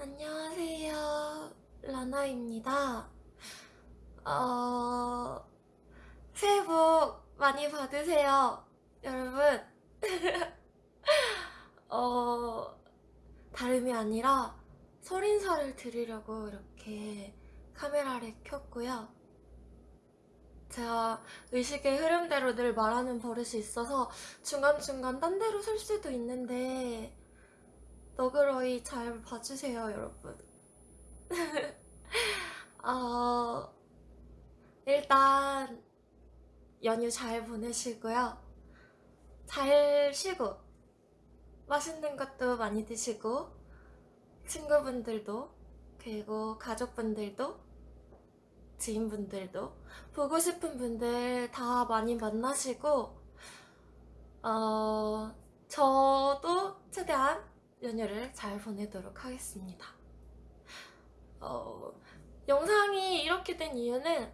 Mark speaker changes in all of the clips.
Speaker 1: 안녕하세요. 라나입니다. 어, 새해 복 많이 받으세요. 여러분. 어, 다름이 아니라 설 인사를 드리려고 이렇게 카메라를 켰고요. 제가 의식의 흐름대로 늘 말하는 버릇이 있어서 중간중간 딴 데로 설 수도 있는데 너그러이 잘 봐주세요, 여러분. 어, 일단 연휴 잘 보내시고요. 잘 쉬고 맛있는 것도 많이 드시고 친구분들도 그리고 가족분들도 지인분들도 보고 싶은 분들 다 많이 만나시고 어, 저도 최대한 연휴를 잘 보내도록 하겠습니다. 어, 영상이 이렇게 된 이유는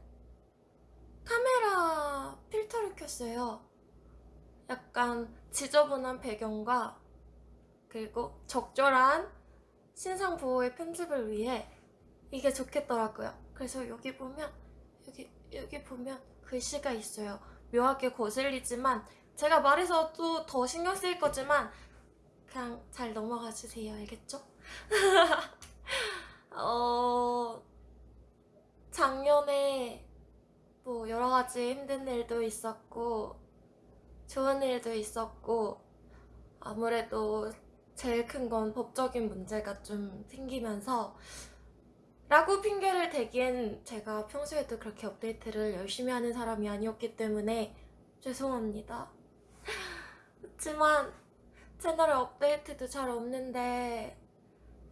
Speaker 1: 카메라 필터를 켰어요. 약간 지저분한 배경과 그리고 적절한 신상 보호의 편집을 위해 이게 좋겠더라고요. 그래서 여기 보면 여기 여기 보면 글씨가 있어요. 묘하게 거슬리지만 제가 말해서 또 더 신경 쓰일 거지만 그냥 잘 넘어가 주세요. 알겠죠? 어, 작년에 뭐 여러 가지 힘든 일도 있었고 좋은 일도 있었고 아무래도 제일 큰 건 법적인 문제가 좀 생기면서 라고 핑계를 대기엔 제가 평소에도 그렇게 업데이트를 열심히 하는 사람이 아니었기 때문에 죄송합니다. 그렇지만 채널에 업데이트도 잘 없는데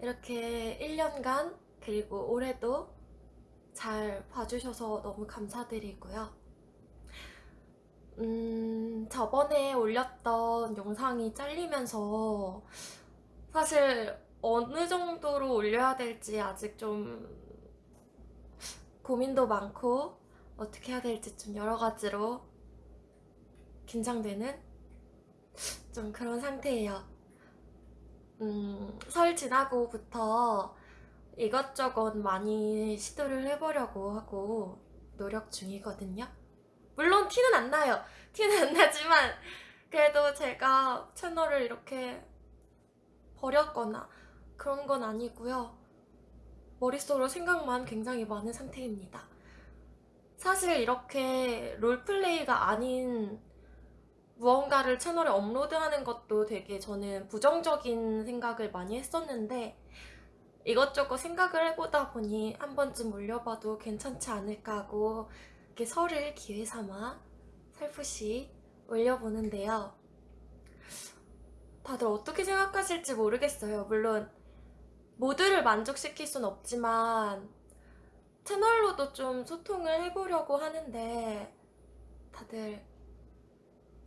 Speaker 1: 이렇게 1년간 그리고 올해도 잘 봐주셔서 너무 감사드리고요. 음, 저번에 올렸던 영상이 잘리면서 사실 어느 정도로 올려야 될지 아직 좀 고민도 많고 어떻게 해야 될지 좀 여러 가지로 긴장되는 좀 그런 상태예요. 음, 설 지나고부터 이것저것 많이 시도를 해보려고 하고 노력 중이거든요. 물론 티는 안 나요. 티는 안 나지만 그래도 제가 채널을 이렇게 버렸거나 그런 건 아니고요. 머릿속으로 생각만 굉장히 많은 상태입니다. 사실 이렇게 롤플레이가 아닌 무언가를 채널에 업로드하는 것도 되게 저는 부정적인 생각을 많이 했었는데 이것저것 생각을 해보다 보니 한 번쯤 올려봐도 괜찮지 않을까 하고 이렇게 설을 기회 삼아 살포시 올려보는데요. 다들 어떻게 생각하실지 모르겠어요. 물론 모두를 만족시킬 순 없지만 채널로도 좀 소통을 해보려고 하는데 다들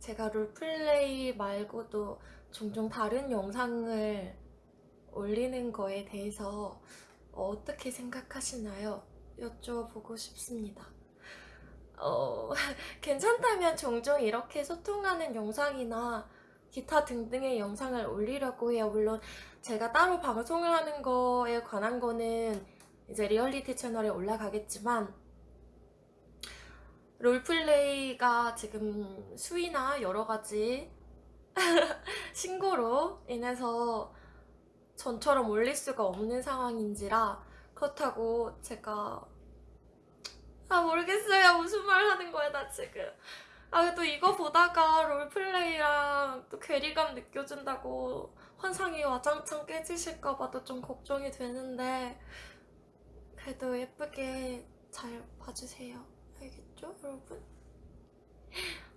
Speaker 1: 제가 롤플레이 말고도 종종 다른 영상을 올리는 거에 대해서 어떻게 생각하시나요? 여쭤보고 싶습니다. 어, 괜찮다면 종종 이렇게 소통하는 영상이나 기타 등등의 영상을 올리려고 해요. 물론 제가 따로 방송을 하는 거에 관한 거는 이제 리얼리티 채널에 올라가겠지만 롤플레이가 지금 수위나 여러 가지 신고로 인해서 전처럼 올릴 수가 없는 상황인지라 그렇다고 제가 아 모르겠어요. 무슨 말 하는 거야 나 지금. 아 또 이거 보다가 롤플레이랑 또 괴리감 느껴진다고 환상이 와장창 깨지실까봐 도 좀 걱정이 되는데 그래도 예쁘게 잘 봐주세요 알겠죠 여러분?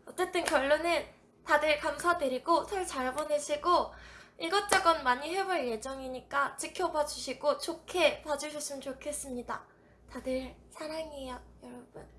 Speaker 1: 어쨌든 결론은 다들 감사드리고 설 잘 보내시고 이것저것 많이 해볼 예정이니까 지켜봐 주시고 좋게 봐주셨으면 좋겠습니다. 다들 사랑해요, 여러분.